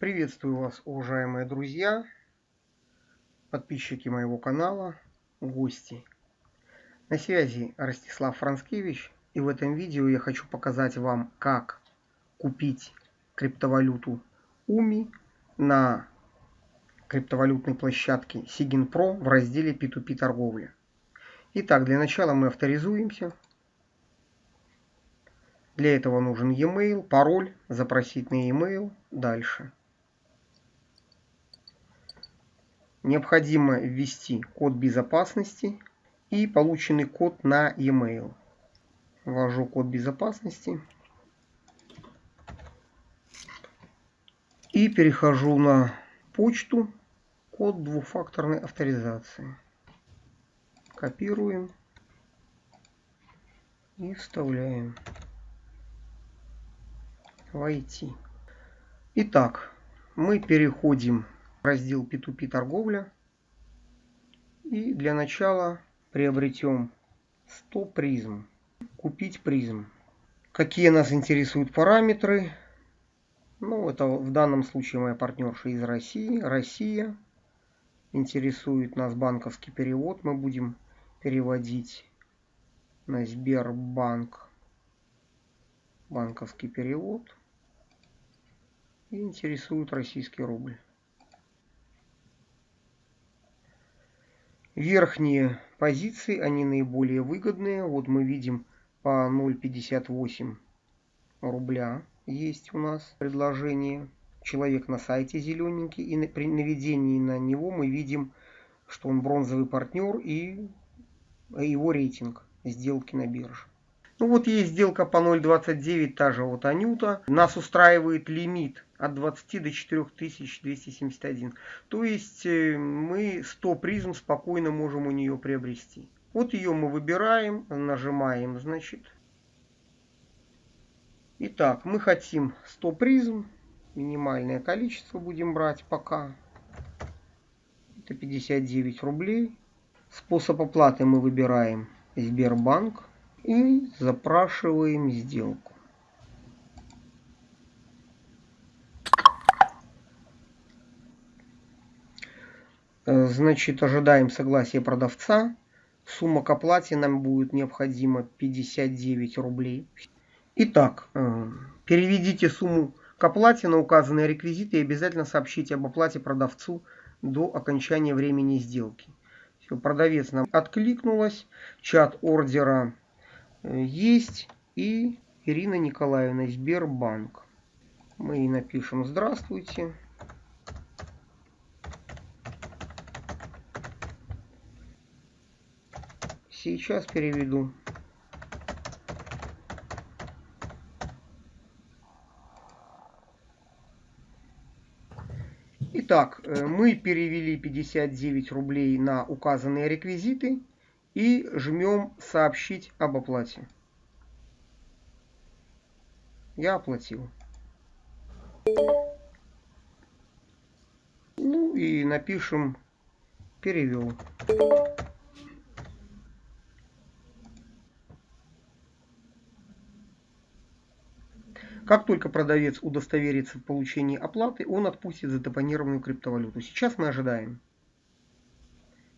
Приветствую вас, уважаемые друзья, подписчики моего канала, гости. На связи Ростислав Францкевич, и в этом видео я хочу показать вам, как купить криптовалюту UMI на криптовалютной площадке Sigin Pro в разделе P2P торговля. Итак, для начала мы авторизуемся. Для этого нужен e-mail, пароль, запросить на e-mail, дальше. Необходимо ввести код безопасности и полученный код на e-mail. Ввожу код безопасности. И перехожу на почту, код двухфакторной авторизации. Копируем и вставляем. Войти. Итак, мы переходим раздел P2P торговля. И для начала приобретем 100 призм. Купить призм. Какие нас интересуют параметры? Ну, это в данном случае моя партнерша из России. Россия. Интересует нас банковский перевод. Мы будем переводить на Сбербанк банковский перевод. И интересует российский рубль. Верхние позиции, они наиболее выгодные. Вот мы видим по 0,58 рубля есть у нас предложение. Человек на сайте зелененький. И при наведении на него мы видим, что он бронзовый партнер и его рейтинг сделки на бирже. Ну вот есть сделка по 0.29, та же вот Анюта. Нас устраивает лимит от 20 до 4271. То есть э, мы 100 призм спокойно можем у нее приобрести. Вот ее мы выбираем, нажимаем, значит. Итак, мы хотим 100 призм. Минимальное количество будем брать пока. Это 59 рублей. Способ оплаты мы выбираем Сбербанк и запрашиваем сделку. Э, значит, ожидаем согласия продавца. Сумма к оплате нам будет необходимо 59 рублей. Итак, э, переведите сумму к оплате на указанные реквизиты и обязательно сообщите об оплате продавцу до окончания времени сделки. Все, продавец нам откликнулась. Чат ордера есть и Ирина Николаевна, Сбербанк. Мы ей напишем «Здравствуйте». Сейчас переведу. Итак, э, мы перевели 59 рублей на указанные реквизиты и жмем «Сообщить об оплате». Я оплатил. Ну и напишем «Перевел». Как только продавец удостоверится в получении оплаты, он отпустит задепонированную криптовалюту. Сейчас мы ожидаем.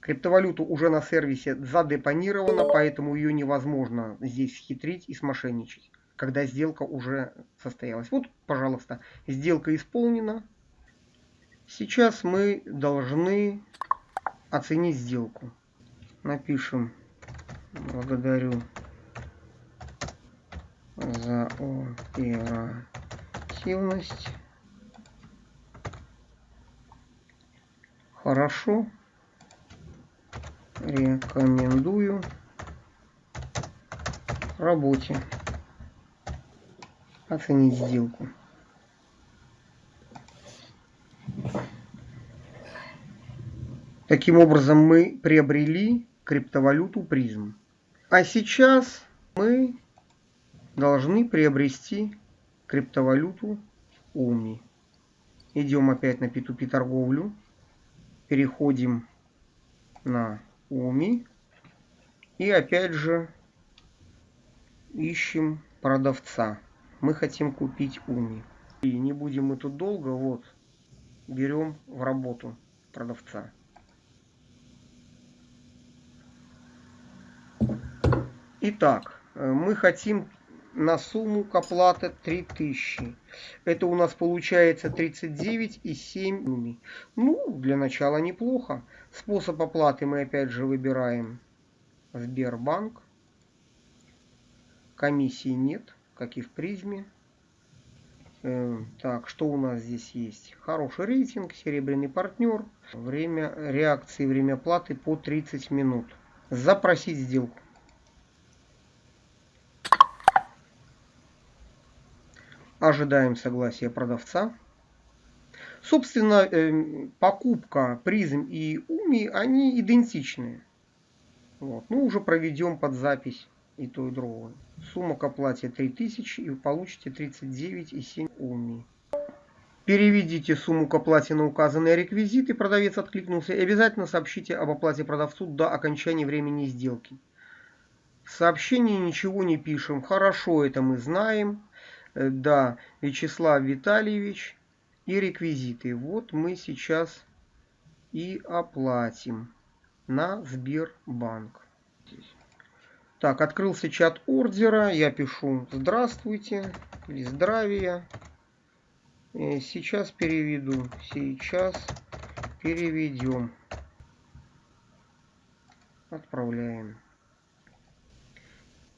Криптовалюту уже на сервисе задепонирована, поэтому ее невозможно здесь хитрить и смошенничать, когда сделка уже состоялась. Вот, пожалуйста, сделка исполнена. Сейчас мы должны оценить сделку. Напишем «Благодарю за оперативность». Хорошо рекомендую работе оценить сделку. Таким образом мы приобрели криптовалюту призм. А сейчас мы должны приобрести криптовалюту УМИ. Идем опять на P2P торговлю. Переходим на Уми. И опять же ищем продавца. Мы хотим купить Уми. И не будем мы тут долго. Вот берем в работу продавца. Итак, э, мы хотим на сумму к оплате 3000. Это у нас получается 39,7. Ну, для начала неплохо. Способ оплаты мы опять же выбираем Сбербанк. Комиссии нет, как и в призме. Э, так, что у нас здесь есть? Хороший рейтинг, серебряный партнер. Время реакции, время платы по 30 минут. Запросить сделку. Ожидаем согласия продавца. Собственно, э, покупка призм и уми, они идентичны. Вот. Ну, уже проведем под запись и то, и другое. Сумма к оплате 3000 и вы получите 39,7 уми. Переведите сумму к оплате на указанные реквизиты, продавец откликнулся, и обязательно сообщите об оплате продавцу до окончания времени сделки. В сообщении ничего не пишем. Хорошо, это мы знаем. Э, да, Вячеслав Витальевич и реквизиты. Вот мы сейчас и оплатим на Сбербанк. Так, открылся чат ордера. Я пишу «Здравствуйте» или «Здравия». И сейчас переведу. Сейчас переведем. Отправляем.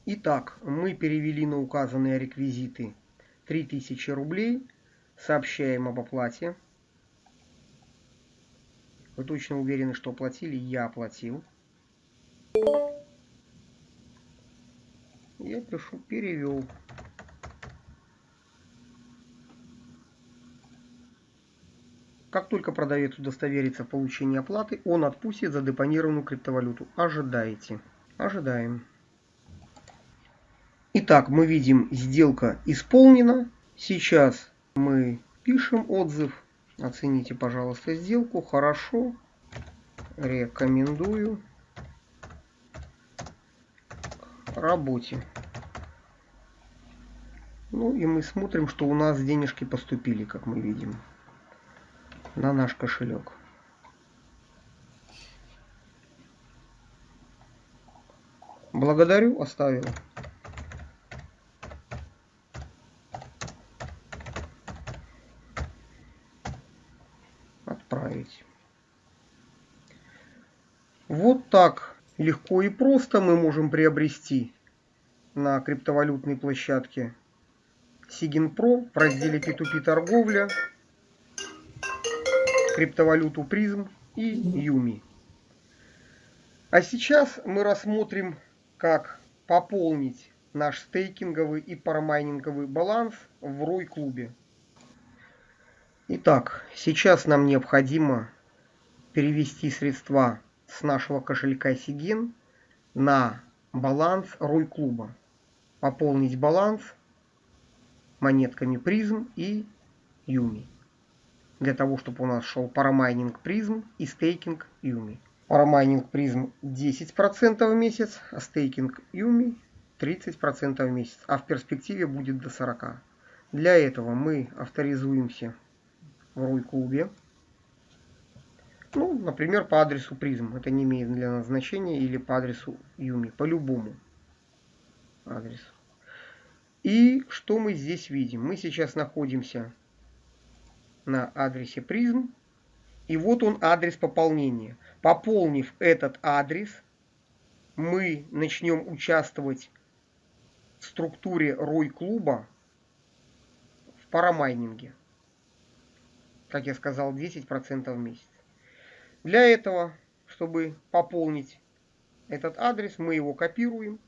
Итак, мы перевели на указанные реквизиты 3000 рублей. Сообщаем об оплате. Вы точно уверены, что оплатили? Я оплатил. Я пишу перевел. Как только продавец удостоверится в получении оплаты, он отпустит задепонированную криптовалюту. Ожидайте. Ожидаем. Итак, мы видим, сделка исполнена. Сейчас мы пишем отзыв. Оцените, пожалуйста, сделку. Хорошо. Рекомендую. Работе. Ну и мы смотрим, что у нас денежки поступили, как мы видим, на наш кошелек. Благодарю, оставил. отправить. Вот так легко и просто мы можем приобрести на криптовалютной площадке Sigin Pro в разделе P2P торговля, криптовалюту призм и Юми. А сейчас мы рассмотрим, как пополнить наш стейкинговый и парамайнинговый баланс в ROI клубе. Итак, сейчас нам необходимо перевести средства с нашего кошелька Сигин на баланс Рой клуба. Пополнить баланс монетками призм и UMI. Для того, чтобы у нас шел парамайнинг PRIZM и стейкинг UMI. Парамайнинг PRIZM 10% в месяц, а стейкинг UMI 30% в месяц. А в перспективе будет до 40%. Для этого мы авторизуемся в Roy Club е. Ну, например, по адресу PRIZM. Это не имеет для нас значения. Или по адресу UMI. По любому адресу. И что мы здесь видим? Мы сейчас находимся на адресе призм. И вот он адрес пополнения. Пополнив этот адрес, мы начнем участвовать в структуре Рой клуба в парамайнинге как я сказал, 10% в месяц. Для этого, чтобы пополнить этот адрес, мы его копируем,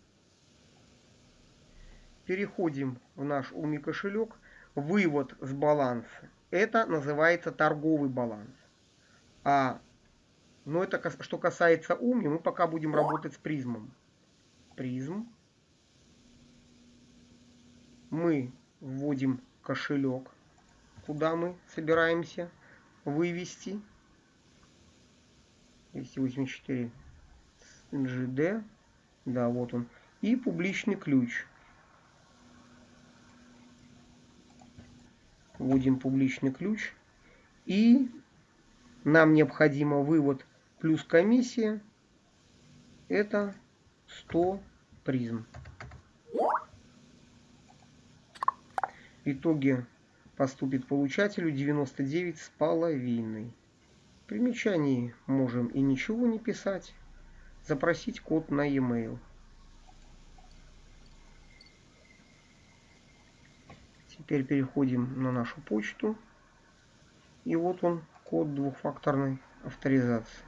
переходим в наш Уми кошелек, вывод с баланса. Это называется торговый баланс. А, но это что касается Уми, мы пока будем работать с призмом. Призм. Мы вводим кошелек куда мы собираемся вывести. 284 GD. Да, вот он. И публичный ключ. Вводим публичный ключ. И нам необходимо вывод плюс комиссия. Это 100 призм. В итоге поступит получателю 99 с половиной. Примечании можем и ничего не писать. Запросить код на e-mail. Теперь переходим на нашу почту. И вот он, код двухфакторной авторизации.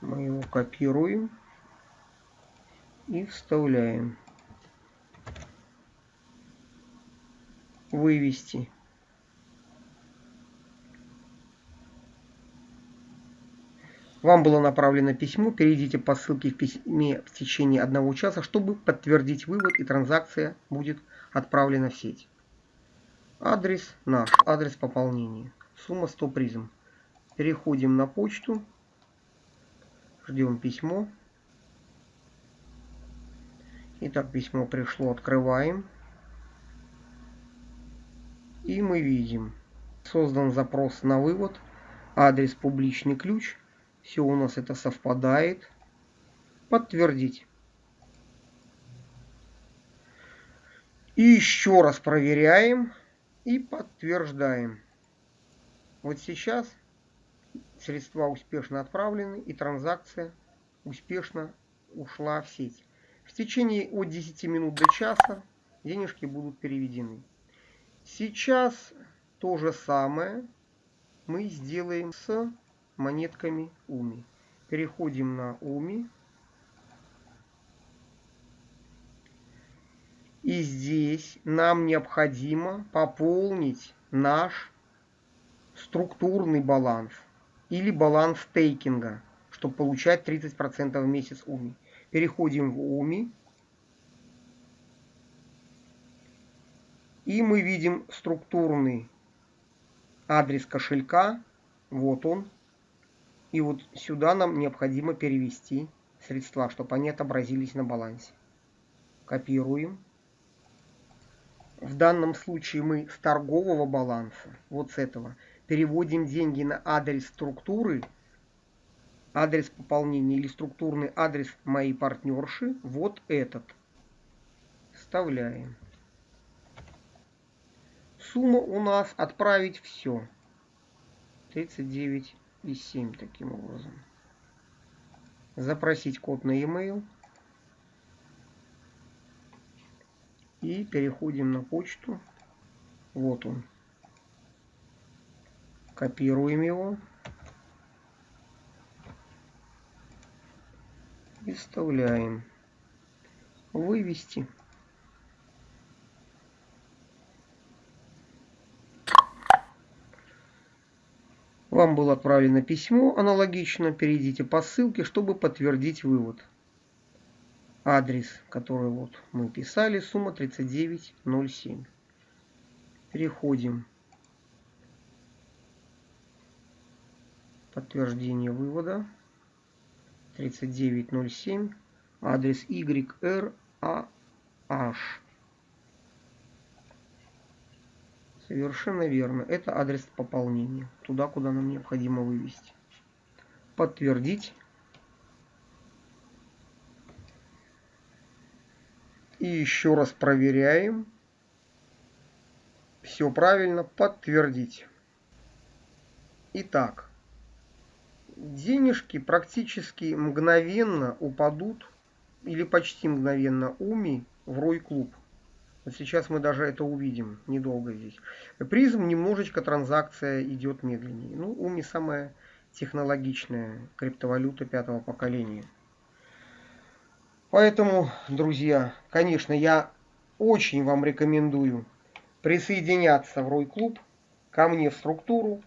Мы его копируем и вставляем. Вывести. Вам было направлено письмо, перейдите по ссылке в письме в течение одного часа, чтобы подтвердить вывод и транзакция будет отправлена в сеть. Адрес наш, адрес пополнения. Сумма 100 призм. Переходим на почту. Ждем письмо. Итак, письмо пришло, открываем. И мы видим, создан запрос на вывод, адрес публичный ключ. Все у нас это совпадает. Подтвердить. И еще раз проверяем и подтверждаем. Вот сейчас средства успешно отправлены и транзакция успешно ушла в сеть. В течение от 10 минут до часа денежки будут переведены. Сейчас то же самое мы сделаем с монетками УМИ. Переходим на УМИ. И здесь нам необходимо пополнить наш структурный баланс или баланс стейкинга, чтобы получать 30% в месяц УМИ. Переходим в УМИ. И мы видим структурный адрес кошелька. Вот он. И вот сюда нам необходимо перевести средства, чтобы они отобразились на балансе. Копируем. В данном случае мы с торгового баланса, вот с этого, переводим деньги на адрес структуры, адрес пополнения или структурный адрес моей партнерши, вот этот. Вставляем. Сумма у нас отправить все. 39,7 таким образом. Запросить код на e-mail. И переходим на почту. Вот он. Копируем его. И вставляем. Вывести. Вам было отправлено письмо аналогично. Перейдите по ссылке, чтобы подтвердить вывод адрес, который вот мы писали, сумма 3907. Переходим. Подтверждение вывода. 3907. Адрес YRAH. Совершенно верно. Это адрес пополнения. Туда, куда нам необходимо вывести. Подтвердить. И еще раз проверяем. Все правильно. Подтвердить. Итак. Денежки практически мгновенно упадут или почти мгновенно уми в рой клуб. Вот сейчас мы даже это увидим недолго здесь. Призм немножечко транзакция идет медленнее. Ну, уми самая технологичная криптовалюта пятого поколения. Поэтому, друзья, конечно, я очень вам рекомендую присоединяться в Рой Клуб, ко мне в структуру.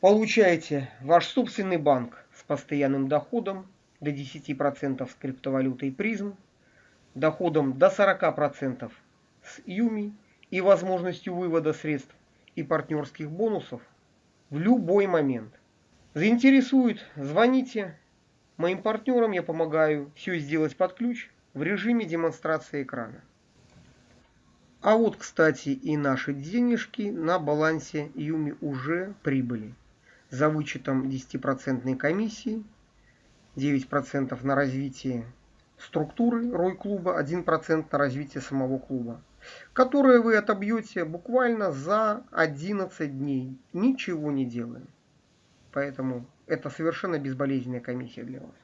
Получайте ваш собственный банк с постоянным доходом до 10% с криптовалютой призм, доходом до 40% с Юми и возможностью вывода средств и партнерских бонусов в любой момент. Заинтересует, звоните, Моим партнерам я помогаю все сделать под ключ в режиме демонстрации экрана. А вот, кстати, и наши денежки на балансе Юми уже прибыли. За вычетом 10% комиссии, 9% на развитие структуры Рой-клуба, 1% на развитие самого клуба, которые вы отобьете буквально за 11 дней, ничего не делая. Поэтому это совершенно безболезненная комиссия для вас.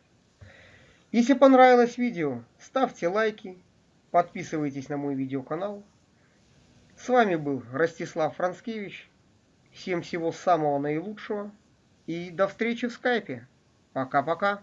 Если понравилось видео, ставьте лайки, подписывайтесь на мой видеоканал. С вами был Ростислав Францкевич. Всем всего самого наилучшего и до встречи в скайпе. Пока-пока.